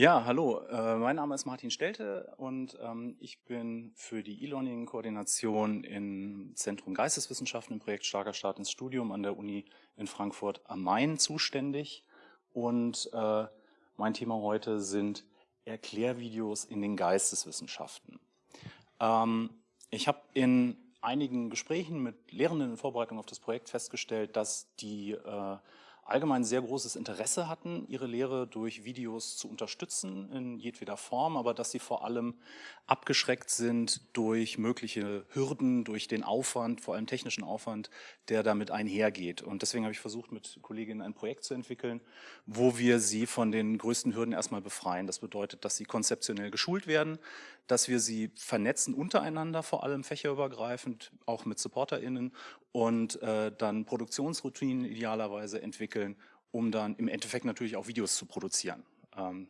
Ja, hallo, äh, mein Name ist Martin Stelte und ähm, ich bin für die E-Learning-Koordination im Zentrum Geisteswissenschaften im Projekt Starker Start ins Studium an der Uni in Frankfurt am Main zuständig. Und äh, mein Thema heute sind Erklärvideos in den Geisteswissenschaften. Ähm, ich habe in einigen Gesprächen mit Lehrenden in Vorbereitung auf das Projekt festgestellt, dass die äh, allgemein sehr großes Interesse hatten, ihre Lehre durch Videos zu unterstützen in jedweder Form, aber dass sie vor allem abgeschreckt sind durch mögliche Hürden, durch den Aufwand, vor allem technischen Aufwand, der damit einhergeht. Und deswegen habe ich versucht, mit Kolleginnen ein Projekt zu entwickeln, wo wir sie von den größten Hürden erstmal befreien. Das bedeutet, dass sie konzeptionell geschult werden, dass wir sie vernetzen untereinander, vor allem fächerübergreifend, auch mit SupporterInnen und äh, dann Produktionsroutinen idealerweise entwickeln, um dann im Endeffekt natürlich auch Videos zu produzieren. Ähm,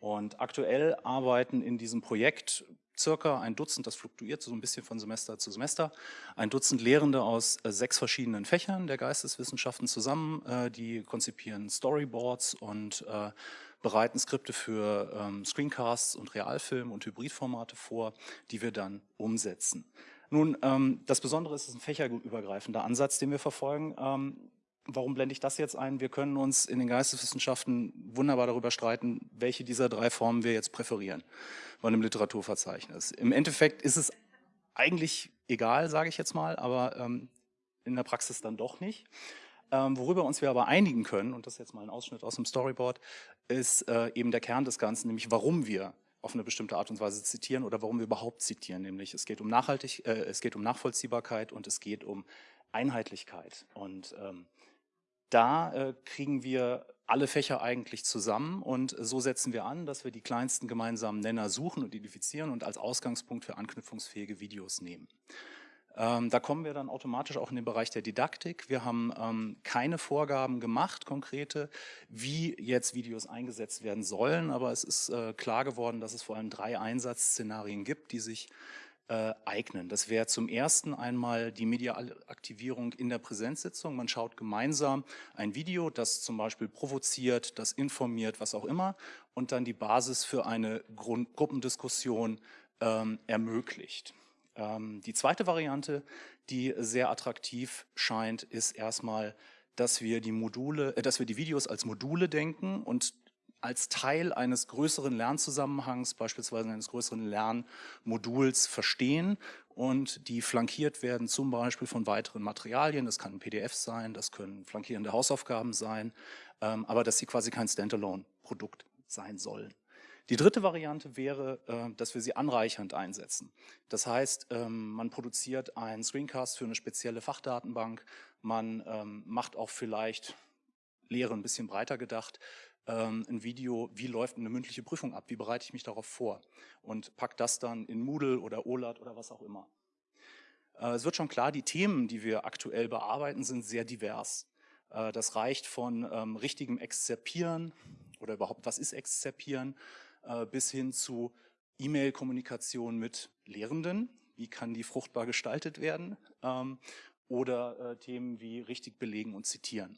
und aktuell arbeiten in diesem Projekt circa ein Dutzend, das fluktuiert so ein bisschen von Semester zu Semester, ein Dutzend Lehrende aus äh, sechs verschiedenen Fächern der Geisteswissenschaften zusammen, äh, die konzipieren Storyboards und äh, bereiten Skripte für ähm, Screencasts und Realfilm und Hybridformate vor, die wir dann umsetzen. Nun, ähm, das Besondere ist, es ist ein fächerübergreifender Ansatz, den wir verfolgen. Warum blende ich das jetzt ein? Wir können uns in den Geisteswissenschaften wunderbar darüber streiten, welche dieser drei Formen wir jetzt präferieren bei einem Literaturverzeichnis. Im Endeffekt ist es eigentlich egal, sage ich jetzt mal, aber ähm, in der Praxis dann doch nicht. Ähm, worüber uns wir aber einigen können, und das ist jetzt mal ein Ausschnitt aus dem Storyboard, ist äh, eben der Kern des Ganzen, nämlich warum wir auf eine bestimmte Art und Weise zitieren oder warum wir überhaupt zitieren. Nämlich es geht um Nachhaltig, äh, es geht um Nachvollziehbarkeit und es geht um Einheitlichkeit. Und ähm, da äh, kriegen wir alle Fächer eigentlich zusammen und so setzen wir an, dass wir die kleinsten gemeinsamen Nenner suchen und identifizieren und als Ausgangspunkt für anknüpfungsfähige Videos nehmen. Ähm, da kommen wir dann automatisch auch in den Bereich der Didaktik. Wir haben ähm, keine Vorgaben gemacht, konkrete, wie jetzt Videos eingesetzt werden sollen, aber es ist äh, klar geworden, dass es vor allem drei Einsatzszenarien gibt, die sich äh, eignen. Das wäre zum ersten einmal die mediale Aktivierung in der Präsenzsitzung. Man schaut gemeinsam ein Video, das zum Beispiel provoziert, das informiert, was auch immer, und dann die Basis für eine Grund Gruppendiskussion ähm, ermöglicht. Ähm, die zweite Variante, die sehr attraktiv scheint, ist erstmal, dass wir die Module, äh, dass wir die Videos als Module denken und als Teil eines größeren Lernzusammenhangs, beispielsweise eines größeren Lernmoduls verstehen und die flankiert werden zum Beispiel von weiteren Materialien. Das kann ein PDF sein, das können flankierende Hausaufgaben sein, ähm, aber dass sie quasi kein Standalone-Produkt sein sollen. Die dritte Variante wäre, äh, dass wir sie anreichernd einsetzen. Das heißt, ähm, man produziert einen Screencast für eine spezielle Fachdatenbank, man ähm, macht auch vielleicht Lehre ein bisschen breiter gedacht, ähm, ein Video, wie läuft eine mündliche Prüfung ab, wie bereite ich mich darauf vor und packt das dann in Moodle oder OLAT oder was auch immer. Äh, es wird schon klar, die Themen, die wir aktuell bearbeiten, sind sehr divers. Äh, das reicht von richtigem Exzerpieren oder überhaupt, was ist Exzerpieren, äh, bis hin zu E-Mail-Kommunikation mit Lehrenden. Wie kann die fruchtbar gestaltet werden? Ähm, oder Themen wie richtig belegen und zitieren.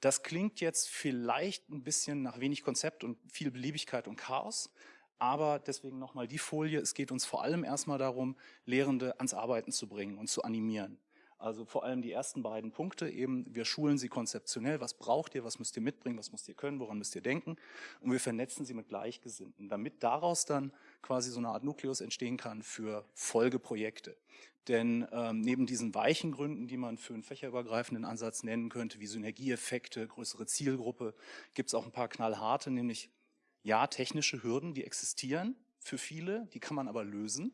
Das klingt jetzt vielleicht ein bisschen nach wenig Konzept und viel Beliebigkeit und Chaos, aber deswegen nochmal die Folie. Es geht uns vor allem erstmal darum, Lehrende ans Arbeiten zu bringen und zu animieren. Also vor allem die ersten beiden Punkte eben, wir schulen sie konzeptionell, was braucht ihr, was müsst ihr mitbringen, was müsst ihr können, woran müsst ihr denken? Und wir vernetzen sie mit Gleichgesinnten, damit daraus dann quasi so eine Art Nukleus entstehen kann für Folgeprojekte. Denn ähm, neben diesen weichen Gründen, die man für einen fächerübergreifenden Ansatz nennen könnte, wie Synergieeffekte, größere Zielgruppe, gibt es auch ein paar knallharte, nämlich ja, technische Hürden, die existieren für viele, die kann man aber lösen.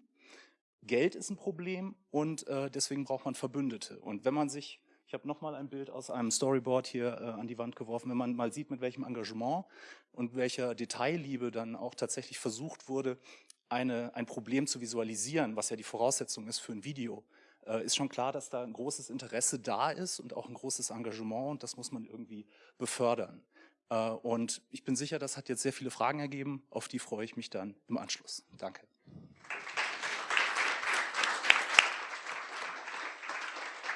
Geld ist ein Problem und äh, deswegen braucht man Verbündete. Und wenn man sich, ich habe nochmal ein Bild aus einem Storyboard hier äh, an die Wand geworfen, wenn man mal sieht, mit welchem Engagement und welcher Detailliebe dann auch tatsächlich versucht wurde, eine, ein Problem zu visualisieren, was ja die Voraussetzung ist für ein Video, äh, ist schon klar, dass da ein großes Interesse da ist und auch ein großes Engagement und das muss man irgendwie befördern. Äh, und ich bin sicher, das hat jetzt sehr viele Fragen ergeben, auf die freue ich mich dann im Anschluss. Danke.